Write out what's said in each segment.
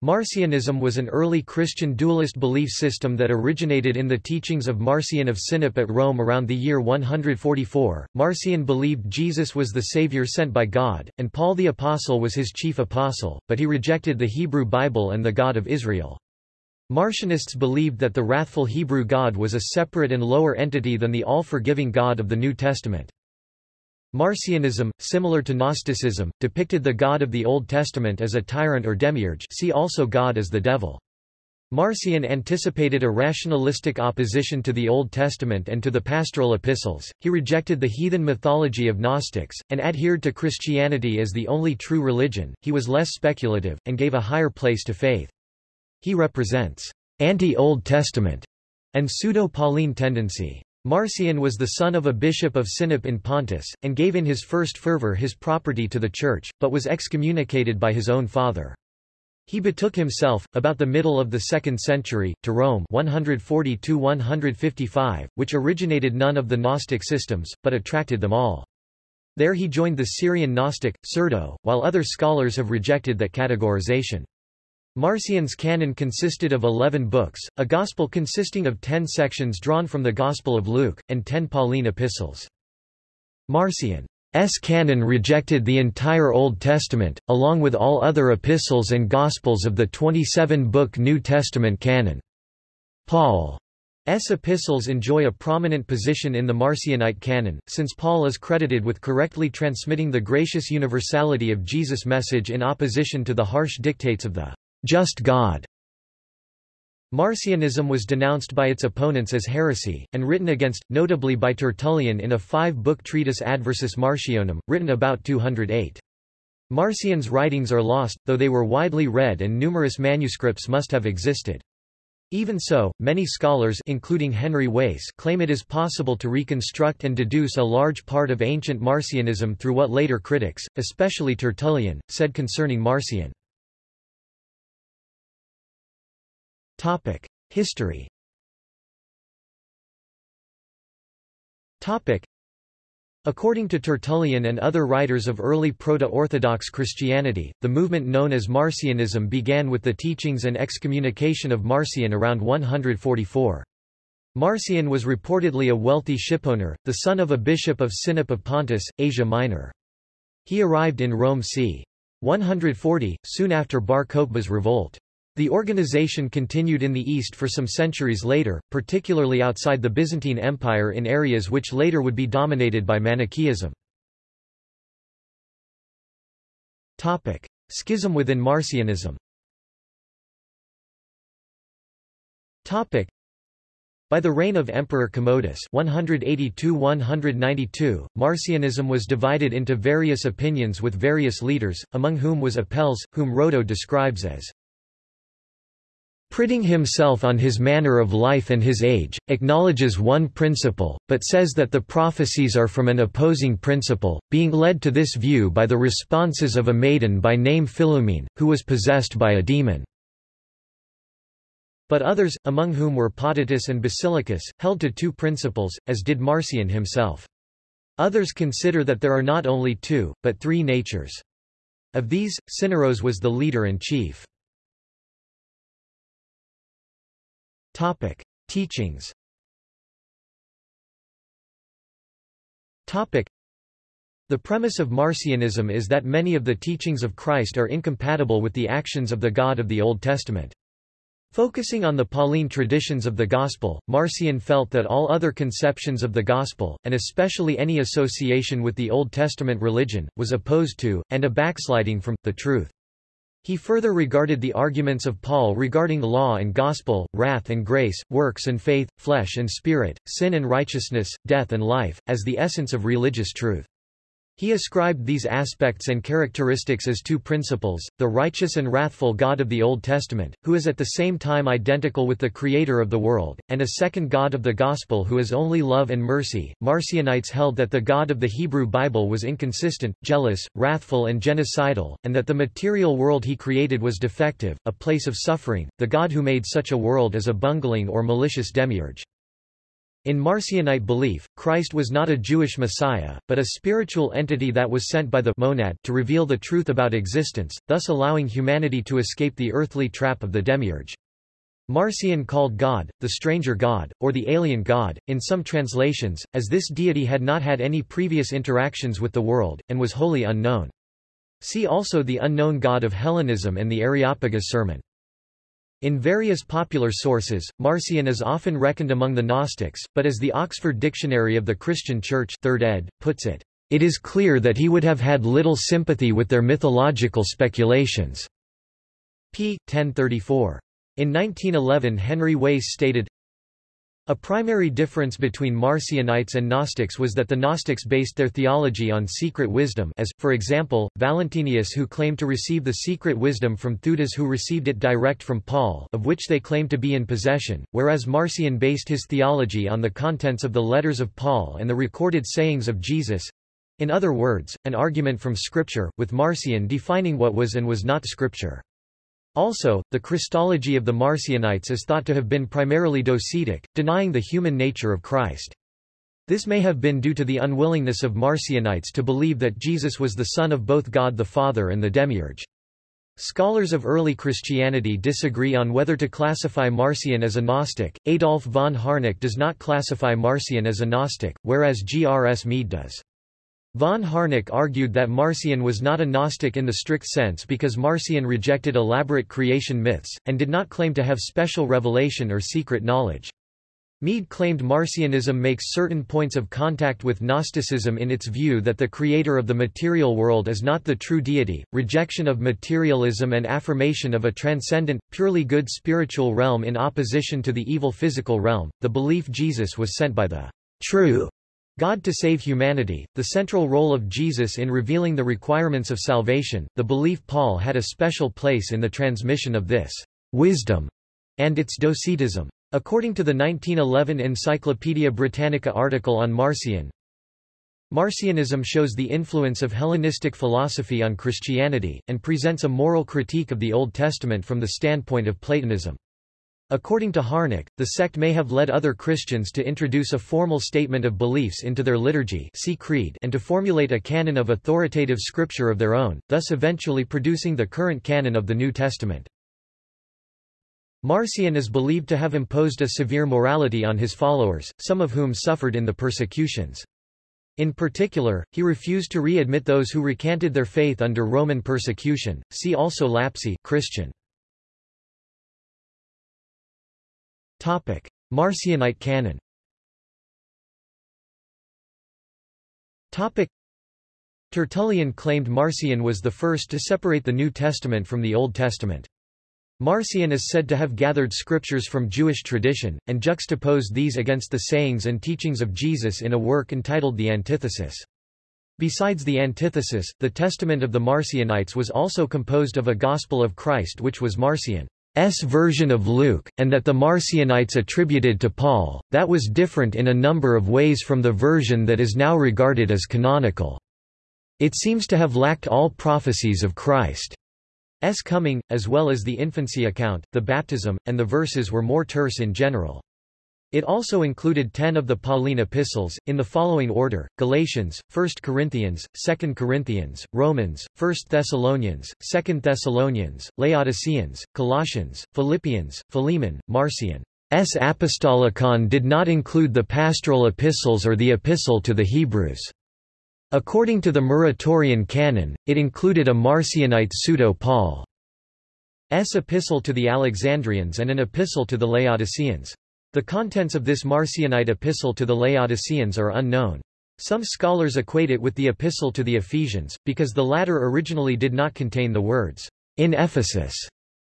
Marcionism was an early Christian dualist belief system that originated in the teachings of Marcion of Sinope at Rome around the year 144. Marcion believed Jesus was the Savior sent by God, and Paul the Apostle was his chief apostle, but he rejected the Hebrew Bible and the God of Israel. Marcionists believed that the wrathful Hebrew God was a separate and lower entity than the all-forgiving God of the New Testament. Marcionism, similar to Gnosticism, depicted the God of the Old Testament as a tyrant or demiurge see also God as the devil. Marcion anticipated a rationalistic opposition to the Old Testament and to the pastoral epistles, he rejected the heathen mythology of Gnostics, and adhered to Christianity as the only true religion, he was less speculative, and gave a higher place to faith. He represents anti-Old Testament and pseudo-Pauline tendency. Marcion was the son of a bishop of Sinope in Pontus, and gave in his first fervor his property to the church, but was excommunicated by his own father. He betook himself, about the middle of the 2nd century, to Rome 140–155, which originated none of the Gnostic systems, but attracted them all. There he joined the Syrian Gnostic, Cerdo, while other scholars have rejected that categorization. Marcion's canon consisted of eleven books, a gospel consisting of ten sections drawn from the Gospel of Luke, and ten Pauline epistles. Marcion's canon rejected the entire Old Testament, along with all other epistles and Gospels of the 27-book New Testament canon. Paul's epistles enjoy a prominent position in the Marcionite canon, since Paul is credited with correctly transmitting the gracious universality of Jesus' message in opposition to the harsh dictates of the just God. Marcionism was denounced by its opponents as heresy, and written against, notably by Tertullian in a five-book treatise Adversus Marcionem, written about 208. Marcion's writings are lost, though they were widely read and numerous manuscripts must have existed. Even so, many scholars including Henry Wace claim it is possible to reconstruct and deduce a large part of ancient Marcionism through what later critics, especially Tertullian, said concerning Marcion. Topic: History. Topic: According to Tertullian and other writers of early Proto-Orthodox Christianity, the movement known as Marcionism began with the teachings and excommunication of Marcion around 144. Marcion was reportedly a wealthy shipowner, the son of a bishop of Sinope of Pontus, Asia Minor. He arrived in Rome c. 140, soon after Bar Kokhba's revolt. The organization continued in the east for some centuries later, particularly outside the Byzantine Empire in areas which later would be dominated by Manichaeism. Schism within Marcionism by the reign of Emperor Commodus 182–192, Marcionism was divided into various opinions with various leaders, among whom was Apelles, whom Rhodo describes as Priding himself on his manner of life and his age, acknowledges one principle, but says that the prophecies are from an opposing principle, being led to this view by the responses of a maiden by name Philumene, who was possessed by a demon. But others, among whom were Potitus and Basilicus, held to two principles, as did Marcion himself. Others consider that there are not only two, but three natures. Of these, Syneros was the leader and chief. Topic: Teachings. Topic: The premise of Marcionism is that many of the teachings of Christ are incompatible with the actions of the God of the Old Testament. Focusing on the Pauline traditions of the Gospel, Marcion felt that all other conceptions of the Gospel, and especially any association with the Old Testament religion, was opposed to, and a backsliding from, the truth. He further regarded the arguments of Paul regarding law and gospel, wrath and grace, works and faith, flesh and spirit, sin and righteousness, death and life, as the essence of religious truth. He ascribed these aspects and characteristics as two principles, the righteous and wrathful God of the Old Testament, who is at the same time identical with the Creator of the world, and a second God of the Gospel who is only love and mercy. Marcionites held that the God of the Hebrew Bible was inconsistent, jealous, wrathful and genocidal, and that the material world he created was defective, a place of suffering, the God who made such a world as a bungling or malicious demiurge. In Marcionite belief, Christ was not a Jewish Messiah, but a spiritual entity that was sent by the monad to reveal the truth about existence, thus allowing humanity to escape the earthly trap of the demiurge. Marcion called God, the stranger God, or the alien God, in some translations, as this deity had not had any previous interactions with the world, and was wholly unknown. See also the unknown God of Hellenism and the Areopagus sermon. In various popular sources, Marcion is often reckoned among the Gnostics, but as the Oxford Dictionary of the Christian Church 3rd ed. puts it, it is clear that he would have had little sympathy with their mythological speculations. p. 1034. In 1911 Henry Wace stated, a primary difference between Marcionites and Gnostics was that the Gnostics based their theology on secret wisdom as, for example, Valentinius who claimed to receive the secret wisdom from Theudas who received it direct from Paul of which they claimed to be in possession, whereas Marcion based his theology on the contents of the letters of Paul and the recorded sayings of Jesus—in other words, an argument from Scripture, with Marcion defining what was and was not Scripture. Also, the Christology of the Marcionites is thought to have been primarily docetic, denying the human nature of Christ. This may have been due to the unwillingness of Marcionites to believe that Jesus was the Son of both God the Father and the Demiurge. Scholars of early Christianity disagree on whether to classify Marcion as a Gnostic. Adolf von Harnack does not classify Marcion as a Gnostic, whereas G. R. S. Mead does. Von Harnack argued that Marcion was not a Gnostic in the strict sense because Marcion rejected elaborate creation myths, and did not claim to have special revelation or secret knowledge. Mead claimed Marcionism makes certain points of contact with Gnosticism in its view that the creator of the material world is not the true deity, rejection of materialism and affirmation of a transcendent, purely good spiritual realm in opposition to the evil physical realm, the belief Jesus was sent by the true God to save humanity, the central role of Jesus in revealing the requirements of salvation, the belief Paul had a special place in the transmission of this wisdom and its docetism. According to the 1911 Encyclopaedia Britannica article on Marcion, Marcionism shows the influence of Hellenistic philosophy on Christianity, and presents a moral critique of the Old Testament from the standpoint of Platonism. According to Harnack, the sect may have led other Christians to introduce a formal statement of beliefs into their liturgy see creed and to formulate a canon of authoritative scripture of their own, thus eventually producing the current canon of the New Testament. Marcion is believed to have imposed a severe morality on his followers, some of whom suffered in the persecutions. In particular, he refused to re-admit those who recanted their faith under Roman persecution. See also Lapsi Christian. Topic: Marcionite canon. Topic: Tertullian claimed Marcion was the first to separate the New Testament from the Old Testament. Marcion is said to have gathered scriptures from Jewish tradition, and juxtaposed these against the sayings and teachings of Jesus in a work entitled The Antithesis. Besides the Antithesis, the Testament of the Marcionites was also composed of a Gospel of Christ which was Marcion. S version of Luke, and that the Marcionites attributed to Paul, that was different in a number of ways from the version that is now regarded as canonical. It seems to have lacked all prophecies of Christ's coming, as well as the infancy account, the baptism, and the verses were more terse in general. It also included ten of the Pauline epistles, in the following order, Galatians, 1 Corinthians, 2 Corinthians, Romans, 1 Thessalonians, 2 Thessalonians, Laodiceans, Colossians, Philippians, Philemon, Marcion. S. Apostolicon did not include the pastoral epistles or the epistle to the Hebrews. According to the Muratorian canon, it included a Marcionite pseudo-Paul's epistle to the Alexandrians and an epistle to the Laodiceans. The contents of this Marcionite epistle to the Laodiceans are unknown. Some scholars equate it with the epistle to the Ephesians, because the latter originally did not contain the words, in Ephesus,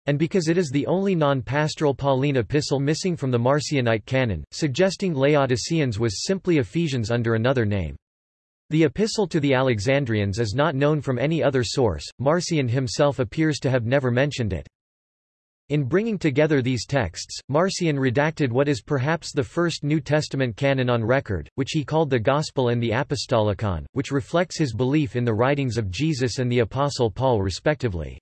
and because it is the only non-pastoral Pauline epistle missing from the Marcionite canon, suggesting Laodiceans was simply Ephesians under another name. The epistle to the Alexandrians is not known from any other source, Marcion himself appears to have never mentioned it. In bringing together these texts, Marcion redacted what is perhaps the first New Testament canon on record, which he called the Gospel and the Apostolicon, which reflects his belief in the writings of Jesus and the Apostle Paul respectively.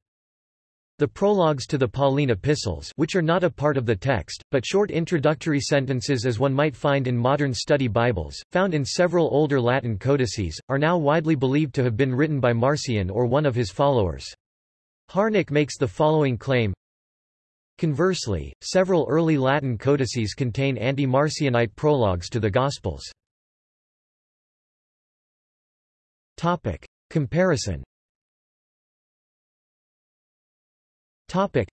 The prologues to the Pauline epistles which are not a part of the text, but short introductory sentences as one might find in modern study Bibles, found in several older Latin codices, are now widely believed to have been written by Marcion or one of his followers. Harnack makes the following claim Conversely, several early Latin codices contain anti-Marcionite prologues to the Gospels. Topic. Comparison Topic.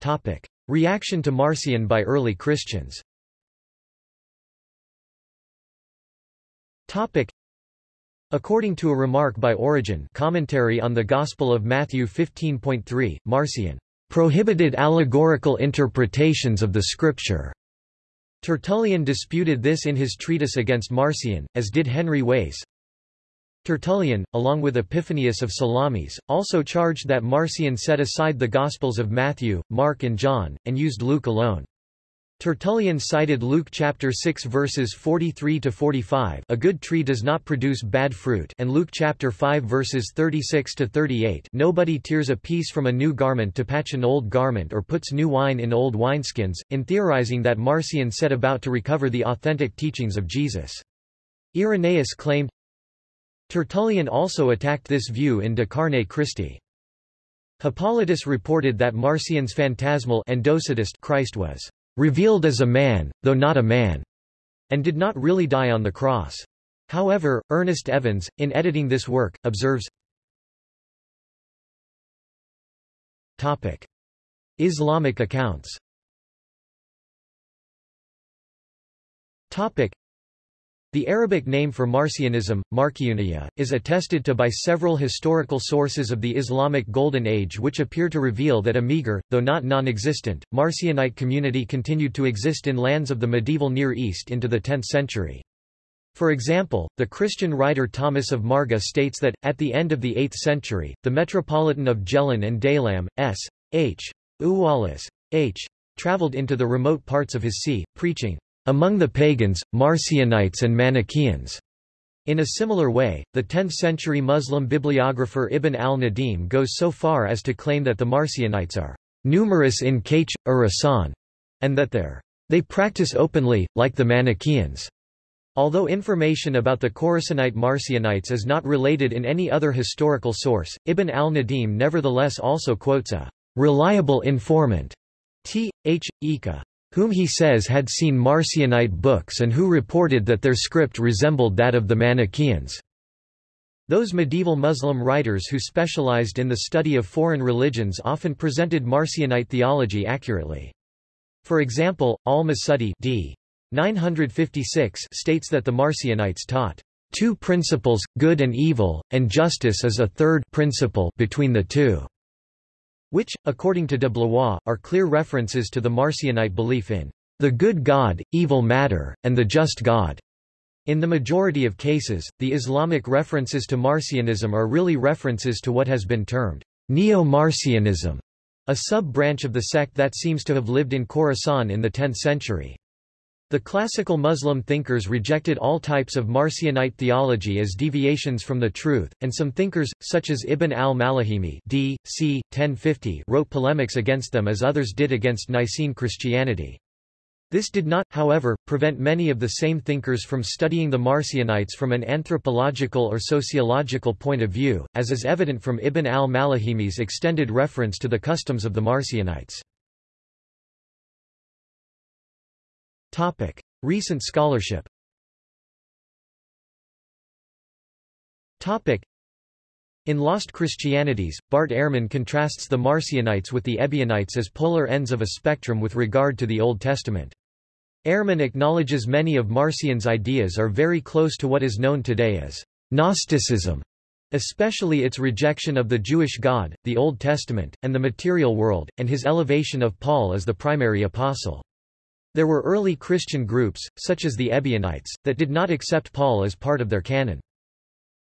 Topic. Reaction to Marcion by early Christians Topic. According to a remark by Origen commentary on the Gospel of Matthew 15.3, Marcion prohibited allegorical interpretations of the Scripture. Tertullian disputed this in his treatise against Marcion, as did Henry Wace. Tertullian, along with Epiphanius of Salamis, also charged that Marcion set aside the Gospels of Matthew, Mark and John, and used Luke alone. Tertullian cited Luke chapter 6 verses 43 to 45, a good tree does not produce bad fruit, and Luke chapter 5 verses 36 to 38, nobody tears a piece from a new garment to patch an old garment or puts new wine in old wineskins, in theorizing that Marcion set about to recover the authentic teachings of Jesus. Irenaeus claimed Tertullian also attacked this view in De Carne Christi. Hippolytus reported that Marcion's phantasmal and Christ was revealed as a man, though not a man, and did not really die on the cross. However, Ernest Evans, in editing this work, observes Topic. Islamic accounts Topic. The Arabic name for Marcionism, Marciunia, is attested to by several historical sources of the Islamic Golden Age which appear to reveal that a meager, though not non-existent, Marcionite community continued to exist in lands of the medieval Near East into the 10th century. For example, the Christian writer Thomas of Marga states that, at the end of the 8th century, the metropolitan of Jhelum and Daylam, S. H. Uwalis, H. traveled into the remote parts of his see, preaching, among the pagans, Marcionites and Manichaeans. In a similar way, the 10th-century Muslim bibliographer Ibn al-Nadim goes so far as to claim that the Marcionites are numerous in Kach, Urasan, and that their they practice openly, like the Manichaeans. Although information about the Khorasanite Marcionites is not related in any other historical source, Ibn al-Nadim nevertheless also quotes a reliable informant, T. H. Ika, whom he says had seen Marcionite books and who reported that their script resembled that of the Manichaeans. Those medieval Muslim writers who specialized in the study of foreign religions often presented Marcionite theology accurately. For example, al-Masudi d. 956 states that the Marcionites taught two principles, good and evil, and justice is a third principle between the two which, according to de Blois, are clear references to the Marcionite belief in the good God, evil matter, and the just God. In the majority of cases, the Islamic references to Marcionism are really references to what has been termed Neo-Marcionism, a sub-branch of the sect that seems to have lived in Khorasan in the 10th century. The classical Muslim thinkers rejected all types of Marcionite theology as deviations from the truth, and some thinkers, such as Ibn al-Malahimi d. c. 1050 wrote polemics against them as others did against Nicene Christianity. This did not, however, prevent many of the same thinkers from studying the Marcionites from an anthropological or sociological point of view, as is evident from Ibn al-Malahimi's extended reference to the customs of the Marcionites. Topic. Recent scholarship Topic. In Lost Christianities, Bart Ehrman contrasts the Marcionites with the Ebionites as polar ends of a spectrum with regard to the Old Testament. Ehrman acknowledges many of Marcion's ideas are very close to what is known today as Gnosticism, especially its rejection of the Jewish God, the Old Testament, and the material world, and his elevation of Paul as the primary apostle. There were early Christian groups, such as the Ebionites, that did not accept Paul as part of their canon.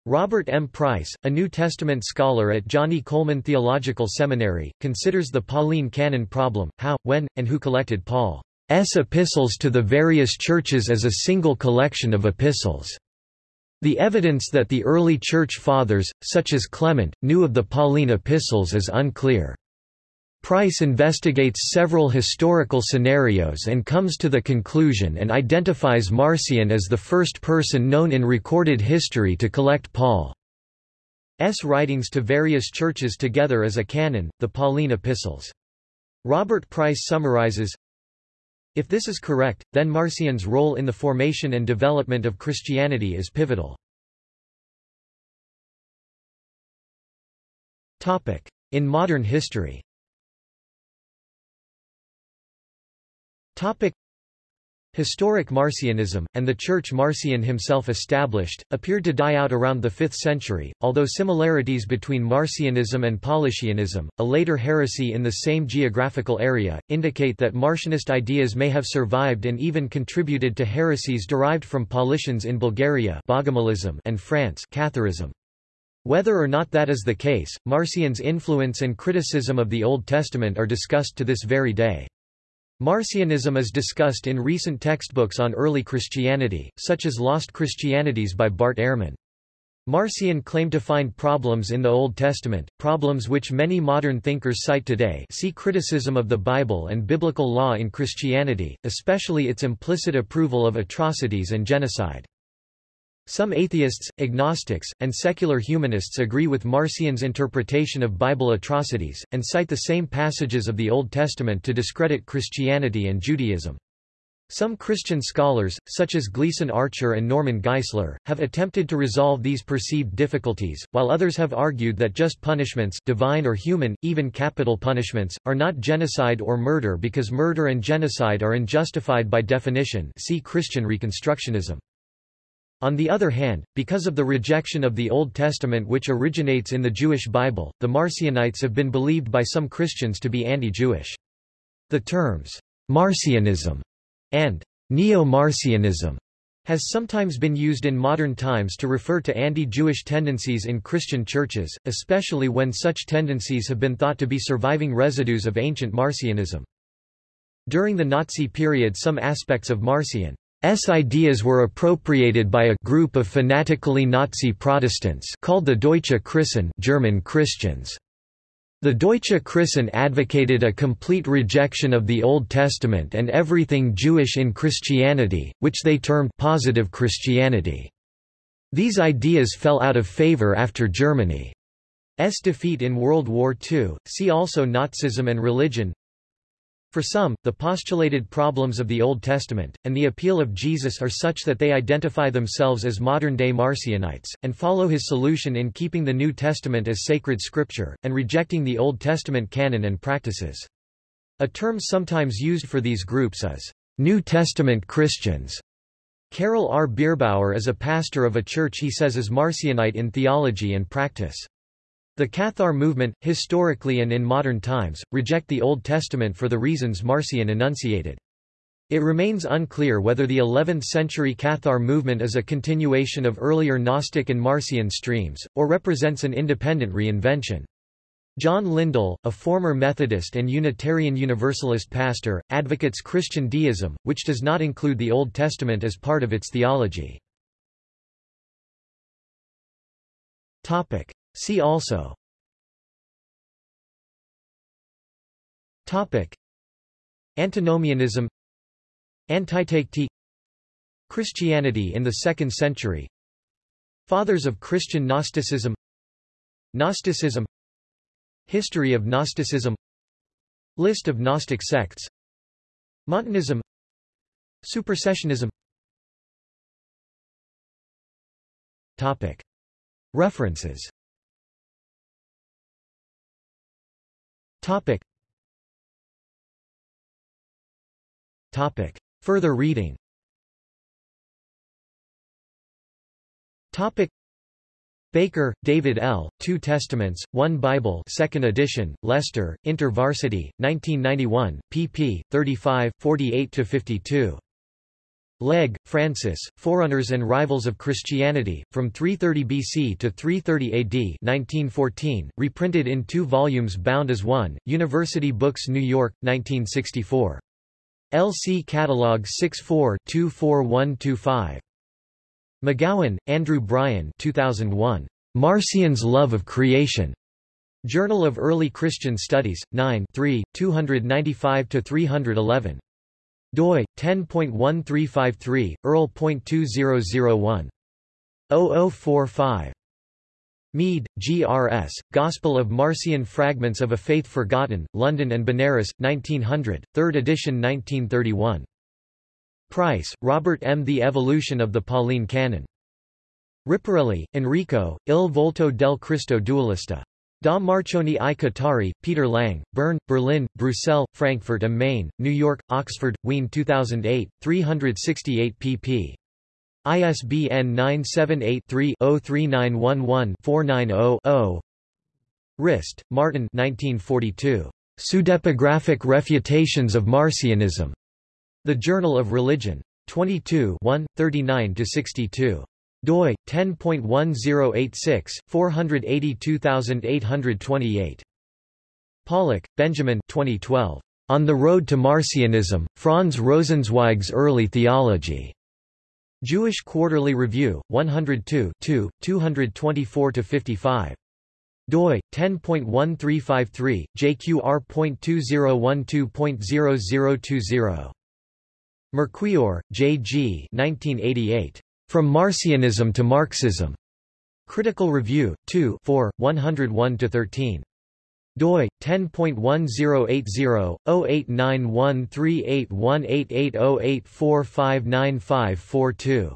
Robert M. Price, a New Testament scholar at Johnnie Colemon Theological Seminary, considers the Pauline canon problem, how, when, and who collected Paul's epistles to the various churches as a single collection of epistles. The evidence that the early Church Fathers, such as Clement, knew of the Pauline epistles is unclear. Price investigates several historical scenarios and comes to the conclusion and identifies Marcion as the first person known in recorded history to collect Paul's writings to various churches together as a canon, the Pauline epistles. Robert Price summarizes, If this is correct, then Marcion's role in the formation and development of Christianity is pivotal. In modern history Topic. Historic Marcionism, and the church Marcion himself established, appeared to die out around the 5th century, although similarities between Marcionism and Paulicianism, a later heresy in the same geographical area, indicate that Marcionist ideas may have survived and even contributed to heresies derived from Paulicians in Bulgaria and France Catharism. Whether or not that is the case, Marcion's influence and criticism of the Old Testament are discussed to this very day. Marcionism is discussed in recent textbooks on early Christianity, such as Lost Christianities by Bart Ehrman. Marcion claimed to find problems in the Old Testament, problems which many modern thinkers cite today see criticism of the Bible and biblical law in Christianity, especially its implicit approval of atrocities and genocide. Some atheists, agnostics, and secular humanists agree with Marcion's interpretation of Bible atrocities, and cite the same passages of the Old Testament to discredit Christianity and Judaism. Some Christian scholars, such as Gleason Archer and Norman Geisler, have attempted to resolve these perceived difficulties, while others have argued that just punishments divine or human, even capital punishments, are not genocide or murder because murder and genocide are unjustified by definition see Christian Reconstructionism. On the other hand, because of the rejection of the Old Testament which originates in the Jewish Bible, the Marcionites have been believed by some Christians to be anti-Jewish. The terms, Marcionism and Neo-Marcionism has sometimes been used in modern times to refer to anti-Jewish tendencies in Christian churches, especially when such tendencies have been thought to be surviving residues of ancient Marcionism. During the Nazi period some aspects of Marcion S ideas were appropriated by a group of fanatically Nazi Protestants called the Deutsche Christen German Christians. The Deutsche Christen advocated a complete rejection of the Old Testament and everything Jewish in Christianity, which they termed positive Christianity. These ideas fell out of favor after Germany's defeat in World War II. See also Nazism and religion. For some, the postulated problems of the Old Testament, and the appeal of Jesus are such that they identify themselves as modern-day Marcionites, and follow his solution in keeping the New Testament as sacred scripture, and rejecting the Old Testament canon and practices. A term sometimes used for these groups is, New Testament Christians. Carol R. Bierbauer is a pastor of a church he says is Marcionite in theology and practice. The Cathar movement, historically and in modern times, reject the Old Testament for the reasons Marcion enunciated. It remains unclear whether the 11th-century Cathar movement is a continuation of earlier Gnostic and Marcion streams, or represents an independent reinvention. John Lindell, a former Methodist and Unitarian Universalist pastor, advocates Christian deism, which does not include the Old Testament as part of its theology. See also. Topic. Antinomianism. Antiteichy Christianity in the 2nd century. Fathers of Christian Gnosticism. Gnosticism. History of Gnosticism. List of Gnostic sects. Montanism. Supersessionism. Topic. References Topic. Topic. Further reading Topic. Baker, David L., Two Testaments, One Bible 2nd edition, Leicester, InterVarsity, 1991, pp. 35, 48–52. Legge, Francis, Forerunners and Rivals of Christianity, from 330 BC to 330 AD 1914, reprinted in two volumes bound as one, University Books New York, 1964. LC Catalog 64-24125. McGowan, Andrew Bryan 2001. Marcion's Love of Creation. Journal of Early Christian Studies, 9 3, 295–311. Doi, 10.1353, earl.2001. 0045. Mead, G. R. S., Gospel of Marcion Fragments of a Faith Forgotten, London and Benares, 1900, 3rd edition 1931. Price, Robert M. The Evolution of the Pauline Canon. Riparelli, Enrico, Il volto del Cristo dualista. Da Marcioni i Cattari, Peter Lang, Bern, Berlin, Brussels, Frankfurt am Main, New York, Oxford, Wien 2008, 368 pp. ISBN 978-3-03911-490-0 Rist, Martin 1942. Pseudepigraphic Refutations of Marcionism. The Journal of Religion. 22 1, 39–62 doi 10.1086 482828 Pollock, Benjamin 2012 On the Road to Marcionism Franz Rosenzweig's Early Theology Jewish Quarterly Review, 102 224–55. doi, 10.1353, jqr.2012.0020. Merquior, J. G. 1988. From Marcionism to Marxism. Critical Review, 2 4, 101–13 doi 10.1080 089138188084595542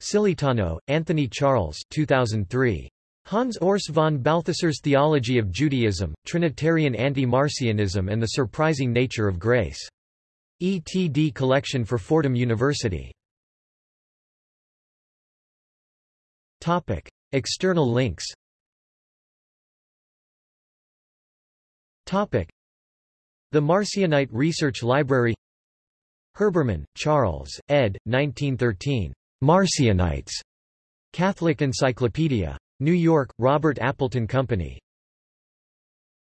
Sciglitano, Anthony Charles 2003 Hans Urs von Balthasar's Theology of Judaism, Trinitarian Anti-Marcionism and the Surprising Nature of Grace. ETD collection for Fordham University. External links Topic. The Marcionite Research Library Herbermann, Charles, ed. 1913. Marcionites. Catholic Encyclopedia. New York, Robert Appleton Company.